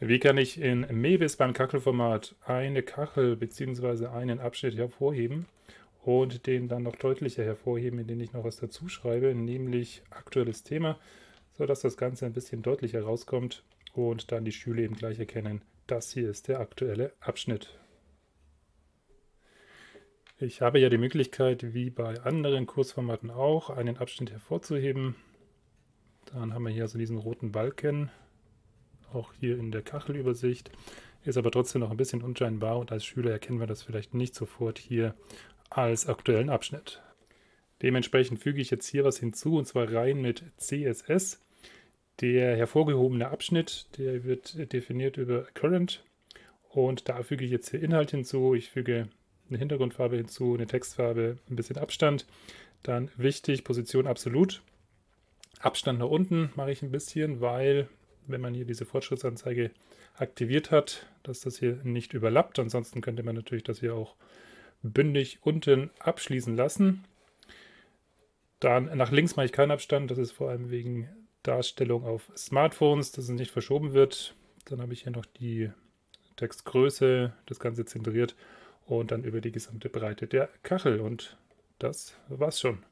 Wie kann ich in Mebis beim Kachelformat eine Kachel bzw. einen Abschnitt hervorheben und den dann noch deutlicher hervorheben, indem ich noch was dazu schreibe, nämlich aktuelles Thema, sodass das Ganze ein bisschen deutlicher rauskommt und dann die Schüler eben gleich erkennen, das hier ist der aktuelle Abschnitt. Ich habe ja die Möglichkeit, wie bei anderen Kursformaten auch, einen Abschnitt hervorzuheben. Dann haben wir hier also diesen roten Balken auch hier in der Kachelübersicht, ist aber trotzdem noch ein bisschen unscheinbar und als Schüler erkennen wir das vielleicht nicht sofort hier als aktuellen Abschnitt. Dementsprechend füge ich jetzt hier was hinzu und zwar rein mit CSS. Der hervorgehobene Abschnitt, der wird definiert über Current und da füge ich jetzt hier Inhalt hinzu. Ich füge eine Hintergrundfarbe hinzu, eine Textfarbe, ein bisschen Abstand. Dann wichtig, Position absolut. Abstand nach unten mache ich ein bisschen, weil wenn man hier diese Fortschrittsanzeige aktiviert hat, dass das hier nicht überlappt. Ansonsten könnte man natürlich das hier auch bündig unten abschließen lassen. Dann nach links mache ich keinen Abstand. Das ist vor allem wegen Darstellung auf Smartphones, dass es nicht verschoben wird. Dann habe ich hier noch die Textgröße, das Ganze zentriert und dann über die gesamte Breite der Kachel. Und das war's schon.